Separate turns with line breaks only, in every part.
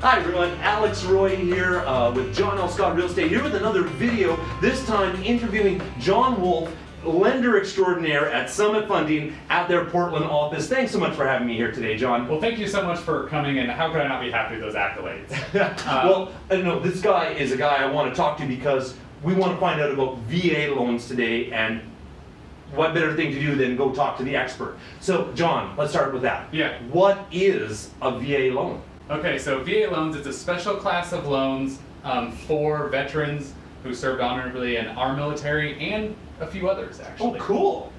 Hi everyone, Alex Roy here uh, with John L. Scott Real Estate here with another video, this time interviewing John Wolf, lender extraordinaire at Summit Funding at their Portland office. Thanks so much for having me here today, John.
Well, thank you so much for coming, and how could I not be happy with those accolades? Uh,
well, I know this guy is a guy I want to talk to because we want to find out about VA loans today and what better thing to do than go talk to the expert. So, John, let's start with that.
Yeah.
What is a VA loan?
Okay, so VA loans, it's a special class of loans um, for veterans who served honorably in our military and a few others, actually.
Oh, cool.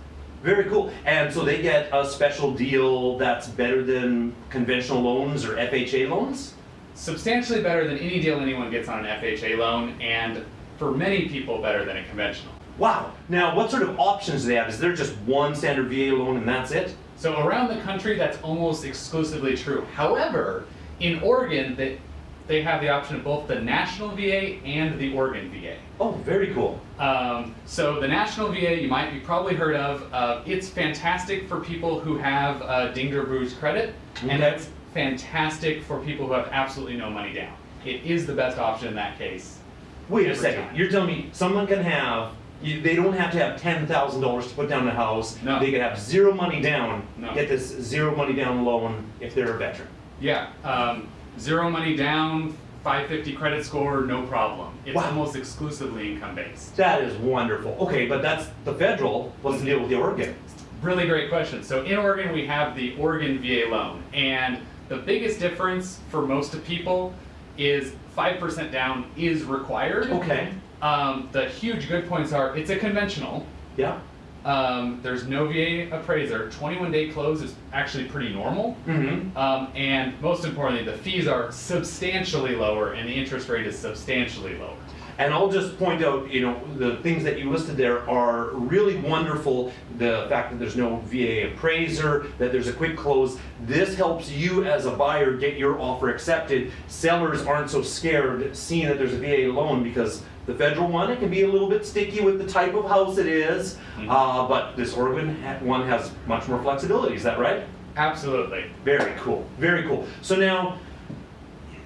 Very cool. And so they get a special deal that's better than conventional loans or FHA loans?
Substantially better than any deal anyone gets on an FHA loan, and for many people, better than a conventional.
Wow. Now, what sort of options do they have? Is there just one standard VA loan and that's it?
So around the country, that's almost exclusively true. However, in Oregon, they, they have the option of both the National VA and the Oregon VA.
Oh, very cool.
Um, so the National VA, you might be probably heard of. Uh, it's fantastic for people who have uh, dinged or credit,
Okay.
and it's fantastic for people who have absolutely no money down. It is the best option in that case.
Wait a second.
time.
You're telling me someone can have, you, they don't have to have $10,000 to put down the house.
No.
They can have zero money down,
No.
get this zero money down loan if they're a veteran.
Yeah, um, zero money down, 550 credit score, no problem. It's
Wow.
almost exclusively income based.
That is wonderful. Okay, but that's the federal. What's the deal with the Oregon?
Really great question. So in Oregon, we have the Oregon VA loan, and the biggest difference for most of people is 5% down is required.
Okay.
Um, the huge good points are it's a conventional.
Yeah.
Um, there's no VA appraiser. 21 day close is actually pretty normal.
Mm-hmm.
Um, and most importantly, the fees are substantially lower and the interest rate is substantially lower.
And I'll just point out, you know, the things that you listed there are really wonderful. The fact that there's no VA appraiser, that there's a quick close. This helps you as a buyer get your offer accepted. Sellers aren't so scared seeing that there's a VA loan because the federal one, it can be a little bit sticky with the type of house it is.
Mhm.
Uh, but this Oregon one has much more flexibility. Is that right?
Absolutely.
Very cool, very cool. So now,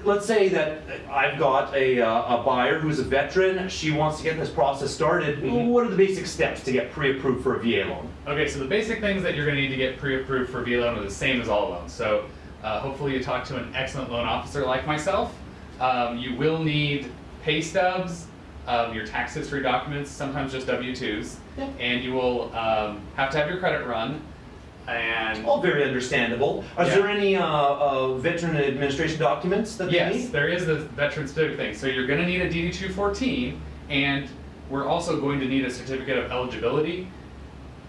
let's say that I've got a, uh, a buyer who's a veteran, she wants to get this process started.
Mhm.
What are the basic steps to get pre-approved for a VA loan?
Okay, so the basic things that you're going to need to get pre-approved for a VA loan are the same as all loans. So uh, hopefully you talk to an excellent loan officer like myself. Um, you will need pay stubs, um, your tax history documents, sometimes just W-2s,
Yeah.
and you will um, have to have your credit run. And
All very understandable. Is
Yeah.
there any uh, uh, veteran administration documents that they need?
yes,
need?
there is the veteran specific thing. So you're going to need a DD-214, and we're also going to need a certificate of eligibility.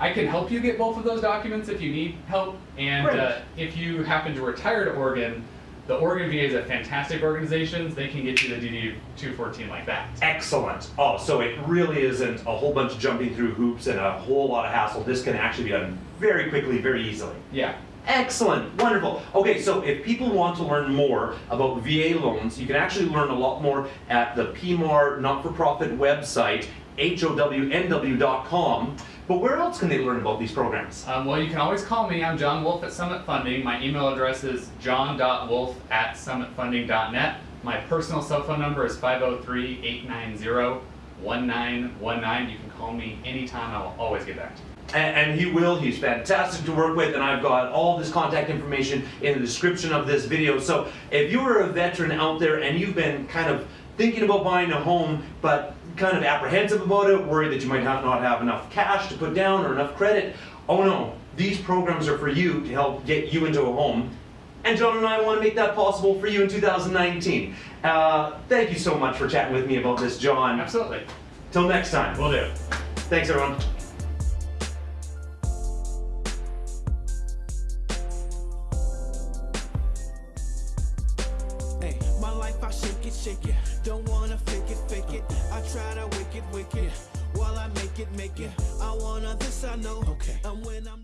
I can help you get both of those documents if you need help. And uh, if you happen to retire to Oregon, the Oregon VA is a fantastic organization. They can get you the DD-214 like that.
Excellent. Oh, so it really isn't a whole bunch of jumping through hoops and a whole lot of hassle. This can actually be done very quickly, very easily.
Yeah.
Excellent, wonderful. Okay, so if people want to learn more about VA loans, you can actually learn a lot more at the PMAR not-for-profit website, HOWNW.com. But where else can they learn about these programs?
Um, well, you can always call me. I'm John Wolf at Summit Funding. My email address is john.wolf at summitfunding.net. My personal cell phone number is 503-890-1919. You can call me anytime. I will always get back to you.
And, and he will, he's fantastic to work with, and I've got all this contact information in the description of this video. So if you are a veteran out there and you've been kind of thinking about buying a home, but kind of apprehensive about it, worried that you might have not have enough cash to put down or enough credit, oh no, these programs are for you to help get you into a home. And John and I want to make that possible for you in 2019. Uh, thank you so much for chatting with me about this, John.
Absolutely.
Till next time.
Will do.
Thanks, everyone.
Hey, try to wicked, wicked. While I make it, make it. I wanna this, I know. Okay. And when I'm